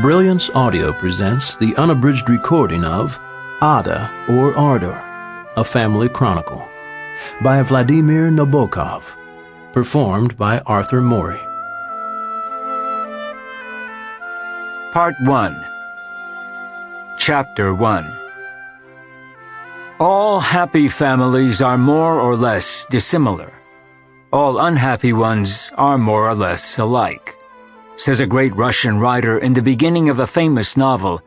Brilliance Audio presents the unabridged recording of Ada or Ardor, a family chronicle, by Vladimir Nabokov, performed by Arthur Morey. Part 1 Chapter 1 All happy families are more or less dissimilar. All unhappy ones are more or less alike says a great Russian writer in the beginning of a famous novel,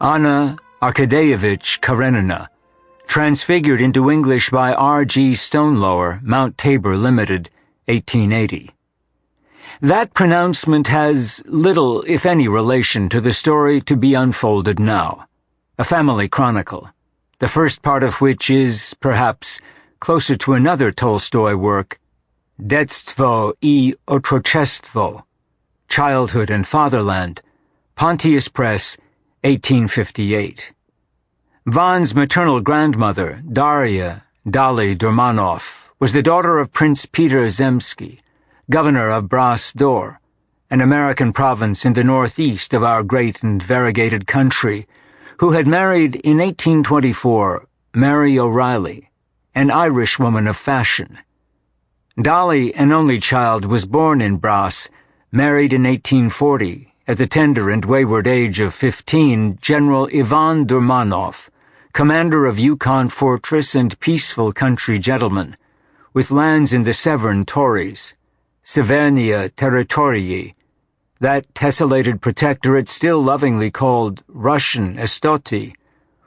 Anna Arkadeyevich Karenina, transfigured into English by R.G. Stonelower, Mount Tabor Limited, 1880. That pronouncement has little, if any, relation to the story to be unfolded now, a family chronicle, the first part of which is, perhaps, closer to another Tolstoy work, Detstvo i Otrochestvo, Childhood and Fatherland, Pontius Press, 1858. Van's maternal grandmother, Daria Dolly Durmanov, was the daughter of Prince Peter Zemski, governor of Bras d'Or, an American province in the northeast of our great and variegated country, who had married in 1824 Mary O'Reilly, an Irish woman of fashion. Dolly, an only child, was born in Bras Married in 1840, at the tender and wayward age of 15, General Ivan Durmanov, commander of Yukon Fortress and peaceful country gentleman, with lands in the Severn Tories, Severnia Territorii, that tessellated protectorate still lovingly called Russian Estoty,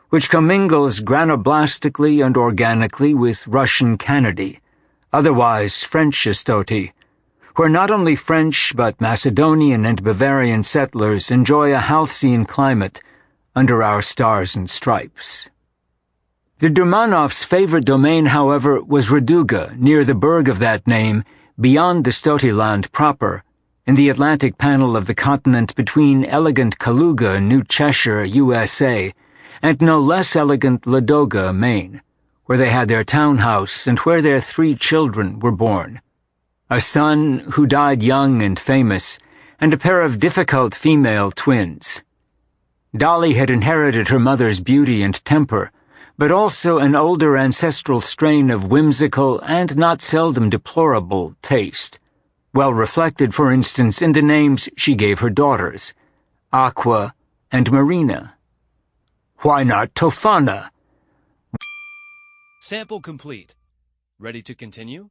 which commingles granoblastically and organically with Russian Canady, otherwise French Estoty, where not only French but Macedonian and Bavarian settlers enjoy a halcyon climate under our stars and stripes. The Durmanovs' favorite domain, however, was Raduga, near the burg of that name, beyond the Estotiland proper, in the Atlantic panel of the continent between elegant Kaluga, New Cheshire, USA, and no less elegant Ladoga, Maine, where they had their townhouse and where their three children were born a son who died young and famous, and a pair of difficult female twins. Dolly had inherited her mother's beauty and temper, but also an older ancestral strain of whimsical and not seldom deplorable taste, well reflected, for instance, in the names she gave her daughters, Aqua and Marina. Why not Tofana? Sample complete. Ready to continue?